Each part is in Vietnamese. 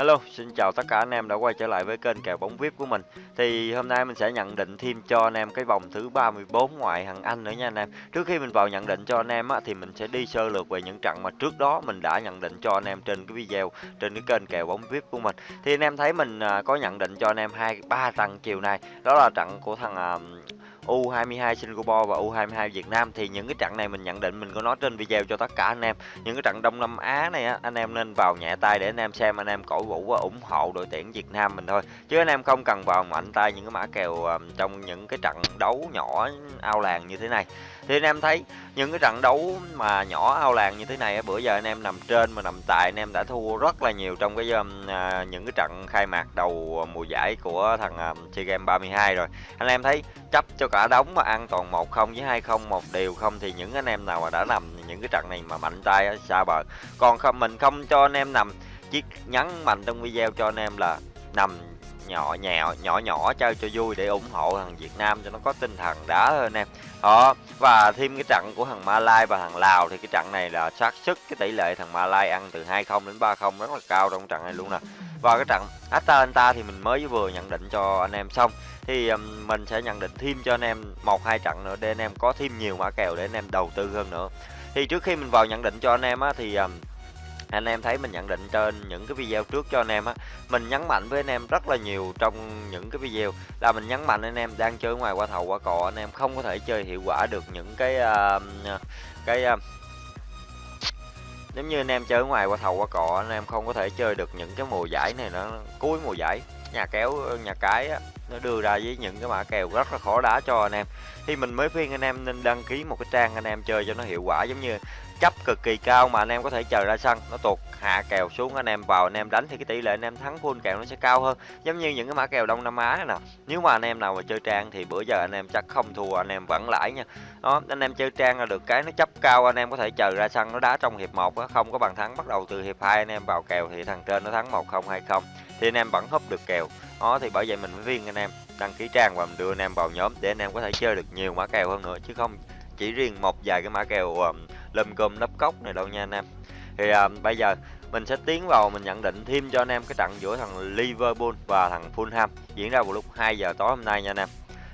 Hello, xin chào tất cả anh em đã quay trở lại với kênh kèo bóng VIP của mình. Thì hôm nay mình sẽ nhận định thêm cho anh em cái vòng thứ 34 ngoại hạng Anh nữa nha anh em. Trước khi mình vào nhận định cho anh em á, thì mình sẽ đi sơ lược về những trận mà trước đó mình đã nhận định cho anh em trên cái video trên cái kênh kèo bóng VIP của mình. Thì anh em thấy mình à, có nhận định cho anh em hai ba trận chiều nay. Đó là trận của thằng à, U22 Singapore và U22 Việt Nam, thì những cái trận này mình nhận định mình có nói trên video cho tất cả anh em. Những cái trận Đông Nam Á này á, anh em nên vào nhẹ tay để anh em xem, anh em cổ vũ và ủng hộ đội tuyển Việt Nam mình thôi. Chứ anh em không cần vào mạnh tay những cái mã kèo ờ, trong những cái trận đấu nhỏ ao làng như thế này thì anh em thấy những cái trận đấu mà nhỏ ao làng như thế này bữa giờ anh em nằm trên mà nằm tại anh em đã thua rất là nhiều trong cái um, à, những cái trận khai mạc đầu mùa giải của thằng à, SEA Games 32 rồi. Anh em thấy chấp cho cả đống mà ăn toàn một không với hai không một điều không thì những anh em nào mà đã nằm những cái trận này mà mạnh tay xa bờ. Còn không mình không cho anh em nằm. Chiếc nhấn mạnh trong video cho anh em là nằm nhỏ nhẹ, nhỏ nhỏ chơi cho vui để ủng hộ thằng Việt Nam cho nó có tinh thần đá hơn em đó và thêm cái trận của thằng Malai và thằng Lào thì cái trận này là xác sức cái tỷ lệ thằng Malai ăn từ 20 đến 30 rất là cao trong trận này luôn nè. Và cái trận Atalanta thì mình mới vừa nhận định cho anh em xong. Thì mình sẽ nhận định thêm cho anh em một hai trận nữa để anh em có thêm nhiều mã kèo để anh em đầu tư hơn nữa. Thì trước khi mình vào nhận định cho anh em á thì anh em thấy mình nhận định trên những cái video trước cho anh em á mình nhấn mạnh với anh em rất là nhiều trong những cái video. Là mình nhấn mạnh anh em đang chơi ngoài qua thầu qua cò anh em không có thể chơi hiệu quả được những cái uh, cái à, uh, nếu như anh em chơi ngoài qua thầu qua cò anh em không có thể chơi được những cái mùa giải này nó cuối mùa giải nhà kéo nhà cái á, nó đưa ra với những cái mã kèo rất là khó đá cho anh em. Thì mình mới khuyên anh em nên đăng ký một cái trang anh em chơi cho nó hiệu quả giống như chấp cực kỳ cao mà anh em có thể chờ ra sân nó tuột hạ kèo xuống anh em vào anh em đánh thì cái tỷ lệ anh em thắng full kèo nó sẽ cao hơn giống như những cái mã kèo đông nam á này nè nếu mà anh em nào mà chơi trang thì bữa giờ anh em chắc không thua anh em vẫn lãi nha đó anh em chơi trang là được cái nó chấp cao anh em có thể chờ ra sân nó đá trong hiệp một á không có bàn thắng bắt đầu từ hiệp hai anh em vào kèo thì thằng trên nó thắng một không hai không thì anh em vẫn húp được kèo đó thì bởi vậy mình mới viên anh em đăng ký trang và mình đưa anh em vào nhóm để anh em có thể chơi được nhiều mã kèo hơn nữa chứ không chỉ riêng một vài cái mã kèo um, lùm cơm nắp cốc này đâu nha anh em. Thì à, bây giờ mình sẽ tiến vào mình nhận định thêm cho anh em cái trận giữa thằng Liverpool và thằng Fulham diễn ra vào lúc 2 giờ tối hôm nay nha anh em.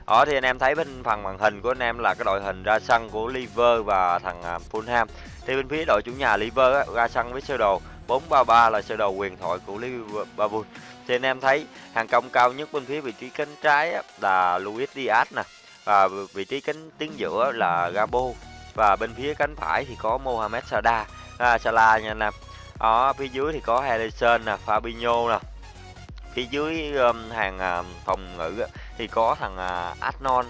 Ở thì anh em thấy bên phần màn hình của anh em là cái đội hình ra sân của Liver và thằng à, Fulham. Thì bên phía đội chủ nhà Liver á, ra sân với sơ đồ 433 là sơ đồ quyền thoại của Liverpool. Thì anh em thấy hàng công cao nhất bên phía vị trí cánh trái á, là Luis Diaz nè và vị trí cánh tiếng giữa là Gabo và bên phía cánh phải thì có Mohamed Salah. À, Salah nha anh em. Ở phía dưới thì có Henderson nè Fabinho nè. Phía dưới um, hàng um, phòng ngự thì có thằng uh, Arnold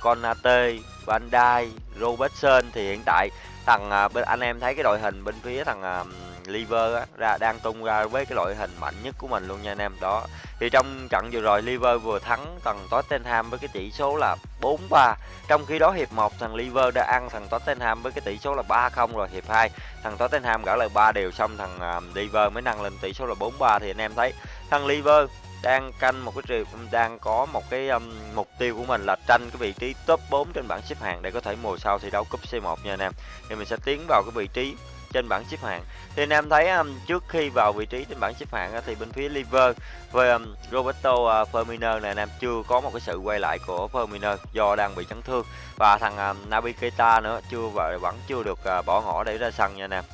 Konate Van Dijk Robertson. Thì hiện tại thằng uh, bên anh em thấy cái đội hình bên phía thằng uh, Liver á, ra đang tung ra với cái loại hình mạnh nhất của mình luôn nha anh em. Đó thì trong trận vừa rồi Liver vừa thắng thằng Tottenham với cái tỷ số là 4-3 trong khi đó hiệp 1 thằng Liver đã ăn thằng Tottenham với cái tỷ số là 3-0 rồi hiệp 2 thằng Tottenham gỡ lại 3 đều xong thằng uh, Liver mới nâng lên tỷ số là 4-3 thì anh em thấy thằng Liver đang canh một cái triều đang có một cái um, mục tiêu của mình là tranh cái vị trí top 4 trên bảng xếp hạng để có thể mùa sau thi đấu cúp C1 nha anh em. Thì mình sẽ tiến vào cái vị trí trên bảng xếp hạng thì anh em thấy um, trước khi vào vị trí trên bảng xếp hạng uh, thì bên phía Liver với um, Roberto uh, Firmino này anh em chưa có một cái sự quay lại của Firmino do đang bị chấn thương và thằng um, Naby Keita nữa chưa và vẫn chưa được uh, bỏ ngỏ để ra sân nha anh em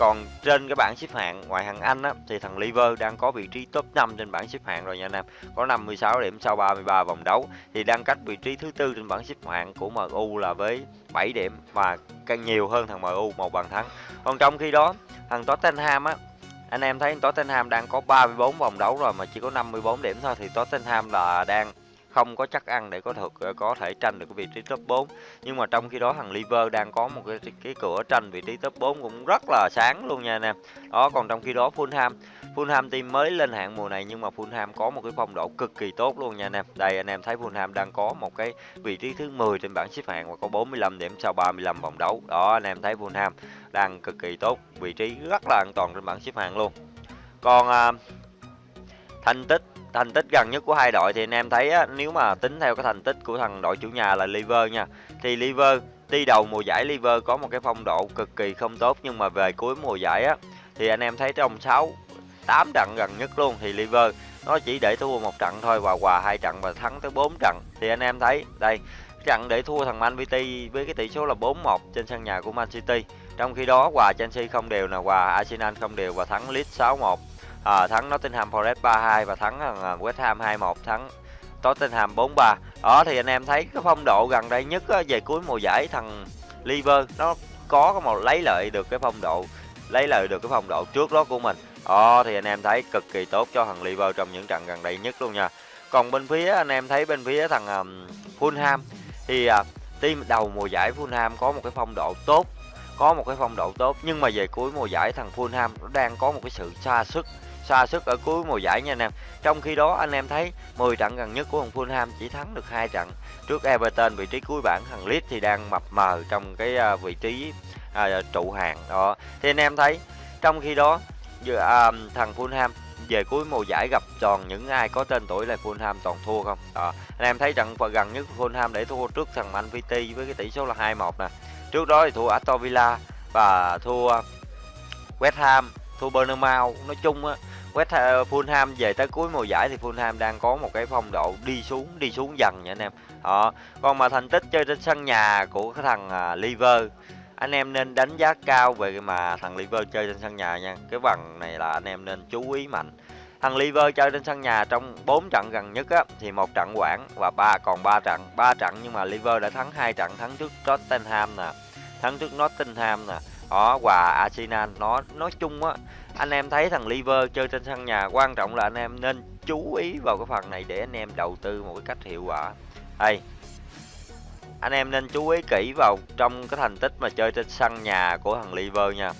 còn trên cái bảng xếp hạng ngoại hạng Anh á, thì thằng Liver đang có vị trí top 5 trên bảng xếp hạng rồi nha anh em. Có 56 điểm sau 33 vòng đấu thì đang cách vị trí thứ tư trên bảng xếp hạng của MU là với 7 điểm và càng nhiều hơn thằng MU một bàn thắng. Còn trong khi đó, thằng Tottenham á anh em thấy Tottenham đang có 34 vòng đấu rồi mà chỉ có 54 điểm thôi thì Tottenham là đang không có chắc ăn để có thực có thể tranh được cái vị trí top 4 nhưng mà trong khi đó thằng Liver đang có một cái cái cửa tranh vị trí top 4 cũng rất là sáng luôn nha anh em. Đó còn trong khi đó Fulham Fulham team mới lên hạng mùa này nhưng mà Fulham có một cái phong độ cực kỳ tốt luôn nha anh em. Đây anh em thấy Fulham đang có một cái vị trí thứ 10 trên bảng xếp hạng và có 45 điểm sau 35 vòng đấu. Đó anh em thấy Fulham đang cực kỳ tốt vị trí rất là an toàn trên bảng xếp hạng luôn. Còn à, thành tích thành tích gần nhất của hai đội thì anh em thấy á, nếu mà tính theo cái thành tích của thằng đội chủ nhà là Liver nha thì Liver đi đầu mùa giải Liver có một cái phong độ cực kỳ không tốt nhưng mà về cuối mùa giải á thì anh em thấy trong 6 8 trận gần nhất luôn thì liver nó chỉ để thua một trận thôi và hòa hai trận và thắng tới 4 trận. Thì anh em thấy đây trận để thua thằng Man City với cái tỷ số là 4-1 trên sân nhà của Man City. Trong khi đó hòa Chelsea không đều là hòa Arsenal không đều và thắng Leeds 6-1 à, thắng Nottingham Forest 3-2 và thắng à, West Ham 2-1 thắng Tottenham 4-3 đó thì anh em thấy cái phong độ gần đây nhất á, về cuối mùa giải thằng Liver nó có một lấy lợi được cái phong độ lấy lợi được cái phong độ trước đó của mình đó thì anh em thấy cực kỳ tốt cho thằng Liver trong những trận gần đây nhất luôn nha. Còn bên phía anh em thấy bên phía thằng um, Fulham thì uh, team đầu mùa giải Fulham có một cái phong độ tốt có một cái phong độ tốt. Nhưng mà về cuối mùa giải thằng Fulham nó đang có một cái sự xa sức xa sức ở cuối mùa giải nha anh em. Trong khi đó anh em thấy 10 trận gần nhất của thằng Fulham chỉ thắng được hai trận trước Everton vị trí cuối bảng thằng Leeds thì đang mập mờ trong cái uh, vị trí uh, trụ hàng đó. Thì anh em thấy trong khi đó uh, thằng Fulham về cuối mùa giải gặp toàn những ai có tên tuổi là Fulham toàn thua không? Đó. anh em thấy trận gần nhất Fulham để thua trước thằng Man City với cái tỷ số là 2-1 nè. Trước đó thì thua Aston Villa và thua West Ham thua Bournemouth nói chung á West Ham, Fulham về tới cuối mùa giải thì Fulham đang có một cái phong độ đi xuống đi xuống dần nha anh em. Đó còn mà thành tích chơi trên sân nhà của cái thằng à, uh, Liver anh em nên đánh giá cao về mà thằng Liver chơi trên sân nhà nha. Cái bằng này là anh em nên chú ý mạnh. Thằng Liver chơi trên sân nhà trong 4 trận gần nhất á, thì một trận quản và ba, còn 3 trận 3 trận nhưng mà Liver đã thắng hai trận, thắng trước Tottenham nè, thắng trước Nottingham nè. Đó, và Arsenal, nó nói chung á, anh em thấy thằng Liver chơi trên sân nhà quan trọng là anh em nên chú ý vào cái phần này để anh em đầu tư một cái cách hiệu quả. Đây anh em nên chú ý kỹ vào trong cái thành tích mà chơi trên sân nhà của thằng Liver nha.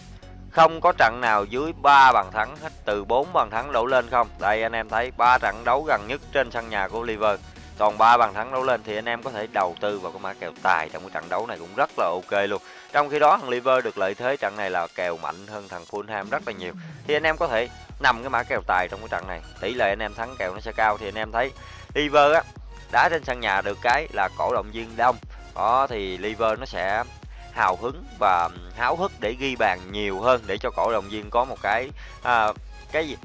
Không có trận nào dưới 3 bàn thắng hết, từ 4 bàn thắng đổ lên không? Đây, anh em thấy ba trận đấu gần nhất trên sân nhà của Liver. Còn ba bàn thắng đấu lên thì anh em có thể đầu tư vào cái mã kèo tài trong cái trận đấu này cũng rất là ok luôn. Trong khi đó, thằng Liver được lợi thế trận này là kèo mạnh hơn thằng Fulham rất là nhiều. Thì anh em có thể nằm cái mã kèo tài trong cái trận này. Tỷ lệ anh em thắng kèo nó sẽ cao. Thì anh em thấy Liver á đá trên sân nhà được cái là cổ động viên đông. Đó thì Liver nó sẽ hào hứng và háo hức để ghi bàn nhiều hơn để cho cổ động viên có một cái à, cái gì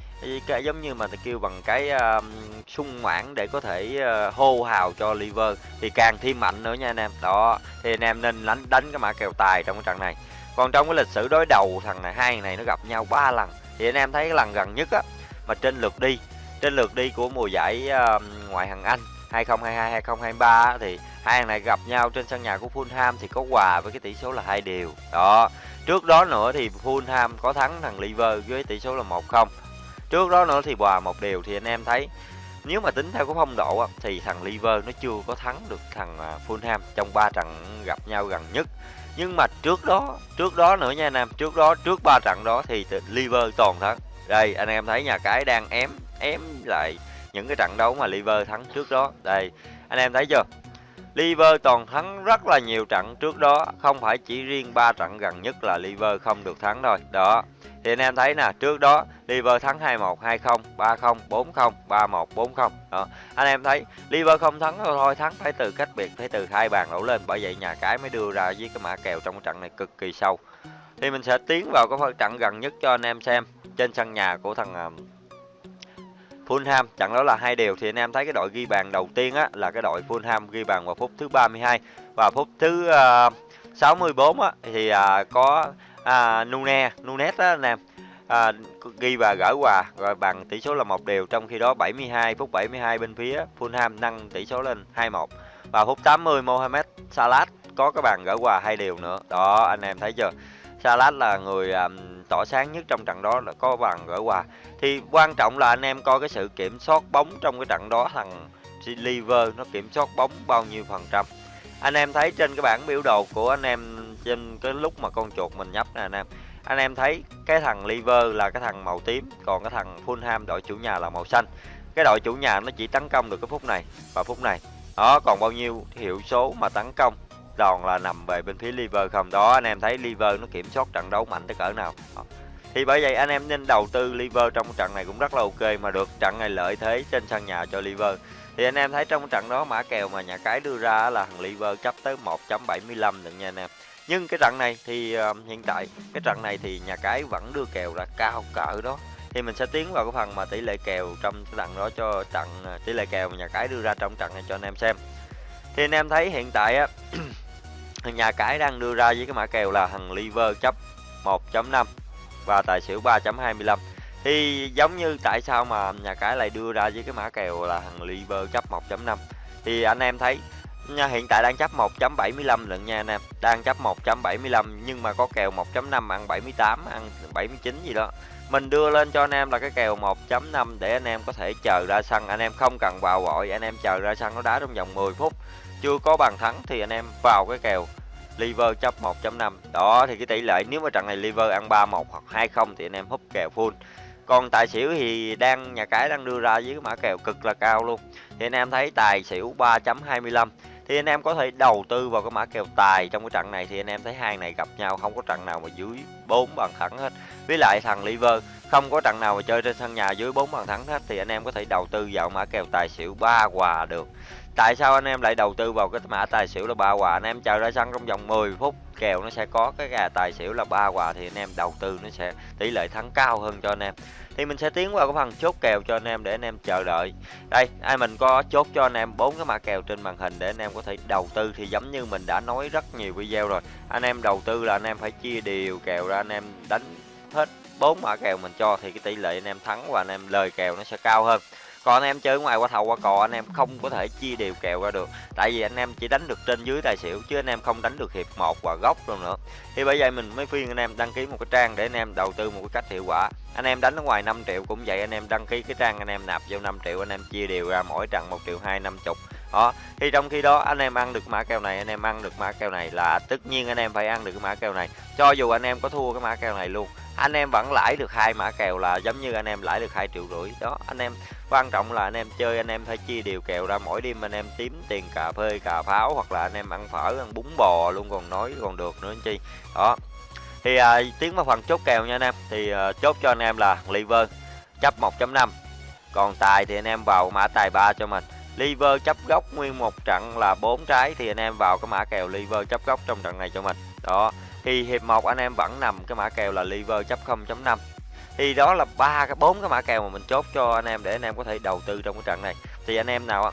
cái giống như mà kêu bằng cái uh, sung mãn để có thể uh, hô hào cho liver thì càng thêm mạnh nữa nha anh em. Đó thì anh em nên đánh đánh cái mã kèo tài trong cái trận này. Còn trong cái lịch sử đối đầu thằng này hai này nó gặp nhau ba lần thì anh em thấy cái lần gần nhất á mà trên lượt đi trên lượt đi của mùa giải uh, ngoại hạng Anh 2022 2023 thì hai thằng này gặp nhau trên sân nhà của Fulham thì có hòa với cái tỷ số là hai đều. Đó trước đó nữa thì Fulham có thắng thằng Liver với tỷ số là 1-0 trước đó nữa thì hòa một điều thì anh em thấy nếu mà tính theo cái phong độ á, thì thằng Liver nó chưa có thắng được thằng à, Fulham trong ba trận gặp nhau gần nhất. Nhưng mà trước đó trước đó nữa nha anh em trước đó trước ba trận đó thì Liver toàn thắng. Đây anh em thấy nhà cái đang ém ém lại những cái trận đấu mà Liver thắng trước đó. Đây, anh em thấy chưa? Liver toàn thắng rất là nhiều trận trước đó, không phải chỉ riêng ba trận gần nhất là Liver không được thắng thôi. Đó, thì anh em thấy nè, trước đó Liver thắng 21 20 30 40 31 40 đó, anh em thấy Liver không thắng thôi, thắng phải từ cách biệt, phải từ hai bàn đổ lên, bởi vậy nhà cái mới đưa ra với cái mã kèo trong trận này cực kỳ sâu. Thì mình sẽ tiến vào cái trận gần nhất cho anh em xem, trên sân nhà của thằng à, Fulham. Trận đó là hai đều. Thì anh em thấy cái đội ghi bàn đầu tiên á là cái đội Fulham ghi bàn vào phút thứ 32 và phút thứ ờ, uh, 64 á thì uh, có uh, Nune Nunes á anh em à, ghi và gỡ hòa rồi bằng tỷ số là một đều. Trong khi đó 72 phút 72 bên phía Fulham nâng tỷ số lên 21 và phút 80 Mohamed Salah có cái bàn gỡ hòa hai đều nữa. Đó anh em thấy chưa? Salah là người à, um, tỏ sáng nhất trong trận đó là có bàn gỡ hòa thì quan trọng là anh em coi cái sự kiểm soát bóng trong cái trận đó thằng Liver nó kiểm soát bóng bao nhiêu phần trăm. Anh em thấy trên cái bảng biểu đồ của anh em trên cái lúc mà con chuột mình nhấp nè anh em anh em thấy cái thằng liver là cái thằng màu tím còn cái thằng Fulham đội chủ nhà là màu xanh. Cái đội chủ nhà nó chỉ tấn công được cái phút này và phút này. Đó còn bao nhiêu hiệu số mà tấn công đòn là nằm về bên phía liver không? Đó anh em thấy liver nó kiểm soát trận đấu mạnh tới cỡ nào? Đó. thì bởi vậy anh em nên đầu tư liver trong trận này cũng rất là ok mà được trận này lợi thế trên sân nhà cho liver. Thì anh em thấy trong trận đó mã kèo mà nhà cái đưa ra là thằng liver chấp tới 1.75 được nha anh em. Nhưng cái trận này thì uh, hiện tại cái trận này thì nhà cái vẫn đưa kèo là cao cỡ đó. Thì mình sẽ tiến vào cái phần mà tỷ lệ kèo trong cái trận đó cho trận ờ, tỷ lệ kèo mà nhà cái đưa ra trong trận này cho anh em xem. Thì anh em thấy hiện tại á nhà cái đang đưa ra với cái mã kèo là thằng liver chấp 1.5 và tài xỉu 3.25 thì giống như tại sao mà nhà cái lại đưa ra với cái mã kèo là thằng liver chấp 1.5 thì anh em thấy, nha, hiện tại đang chấp 1.75 lận nha anh em. Đang chấp 1.75 nhưng mà có kèo 1.5 ăn 78 ăn 79 gì đó. Mình đưa lên cho anh em là cái kèo 1.5 để anh em có thể chờ ra sân anh em không cần vào vội anh em chờ ra sân nó đá trong vòng 10 phút chưa có bàn thắng thì anh em vào cái kèo liver chấp 1.5 đó, thì cái tỷ lệ nếu mà trận này liver ăn 3-1 hoặc 2-0 thì anh em húp kèo full. Còn tài xỉu thì đang, nhà cái đang đưa ra với cái mã kèo cực là cao luôn. Thì anh em thấy tài xỉu 3.25 thì anh em có thể đầu tư vào cái mã kèo tài trong cái trận này thì anh em thấy hai này gặp nhau, không có trận nào mà dưới 4 bàn thắng hết. Với lại thằng liver, không có trận nào mà chơi trên sân nhà dưới 4 bàn thắng hết thì anh em có thể đầu tư vào mã kèo tài xỉu ba quà được tại sao anh em lại đầu tư vào cái mã tài xỉu là ba quà anh em chờ ra sân trong vòng 10 phút kèo nó sẽ có cái gà tài xỉu là ba quà thì anh em đầu tư nó sẽ tỷ lệ thắng cao hơn cho anh em thì mình sẽ tiến vào cái phần chốt kèo cho anh em để anh em chờ đợi đây ai mình có chốt cho anh em bốn cái mã kèo trên màn hình để anh em có thể đầu tư thì giống như mình đã nói rất nhiều video rồi anh em đầu tư là anh em phải chia đều kèo ra anh em đánh hết bốn mã kèo mình cho thì cái tỷ lệ anh em thắng và anh em lời kèo nó sẽ cao hơn còn anh em chơi ngoài qua thầu qua cò anh em không có thể chia đều kèo ra được tại vì anh em chỉ đánh được trên dưới tài xỉu chứ anh em không đánh được hiệp một và góc luôn nữa thì bởi vậy mình mới khuyên anh em đăng ký một cái trang để anh em đầu tư một cái cách hiệu quả anh em đánh ở ngoài 5 triệu cũng vậy anh em đăng ký cái trang anh em nạp vô 5 triệu anh em chia đều ra mỗi trận một triệu hai năm chục đó thì trong khi đó anh em ăn được mã kèo này anh em ăn được mã kèo này là tất nhiên anh em phải ăn được cái mã kèo này cho dù anh em có thua cái mã kèo này luôn anh em vẫn lãi được hai mã kèo là giống như anh em lãi được hai triệu rưỡi đó anh em quan trọng là anh em chơi anh em phải chia đều kèo ra mỗi đêm anh em tím tiền cà phê cà pháo hoặc là anh em ăn phở ăn bún bò luôn còn nói còn được nữa anh chi. Đó. Thì à, tiến vào phần chốt kèo nha anh em. Thì à, chốt cho anh em là liver chấp 1.5 còn tài thì anh em vào mã tài 3 cho mình. Liver chấp góc nguyên một trận là bốn trái thì anh em vào cái mã kèo liver chấp góc trong trận này cho mình. Đó. Thì hiệp một anh em vẫn nằm cái mã kèo là liver chấp 0.5 thì đó là ba cái bốn cái mã kèo mà mình chốt cho anh em để anh em có thể đầu tư trong cái trận này thì anh em nào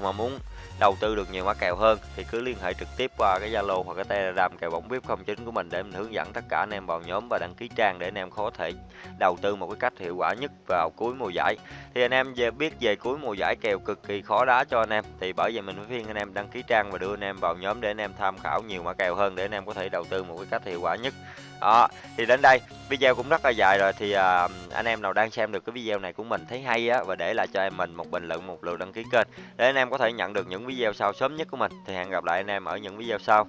mà muốn đầu tư được nhiều mã kèo hơn thì cứ liên hệ trực tiếp qua cái Zalo hoặc cái Telegram kèo bóng VIP 09 của mình để mình hướng dẫn tất cả anh em vào nhóm và đăng ký trang để anh em có thể đầu tư một cái cách hiệu quả nhất vào cuối mùa giải. Thì anh em về biết về cuối mùa giải kèo cực kỳ khó đá cho anh em thì bởi vậy mình mới khuyên anh em đăng ký trang và đưa anh em vào nhóm để anh em tham khảo nhiều mã kèo hơn để anh em có thể đầu tư một cái cách hiệu quả nhất đó thì đến đây. Video cũng rất là dài rồi thì à, anh em nào đang xem được cái video này của mình thấy hay á và để lại cho em mình một bình luận một lượt đăng ký kênh để anh em có thể nhận được những video sau sớm nhất của mình. Thì hẹn gặp lại anh em ở những video sau.